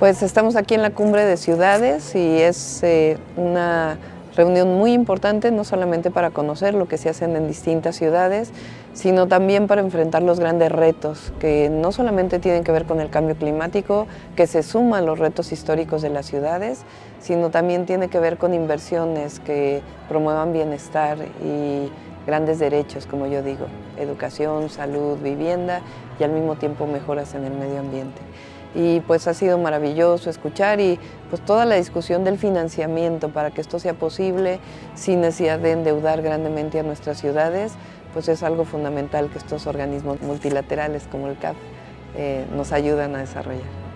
Pues estamos aquí en la Cumbre de Ciudades y es eh, una reunión muy importante, no solamente para conocer lo que se hacen en distintas ciudades, sino también para enfrentar los grandes retos que no solamente tienen que ver con el cambio climático, que se suman los retos históricos de las ciudades, sino también tiene que ver con inversiones que promuevan bienestar y grandes derechos, como yo digo, educación, salud, vivienda y al mismo tiempo mejoras en el medio ambiente y pues ha sido maravilloso escuchar y pues toda la discusión del financiamiento para que esto sea posible sin necesidad de endeudar grandemente a nuestras ciudades, pues es algo fundamental que estos organismos multilaterales como el CAP eh, nos ayudan a desarrollar.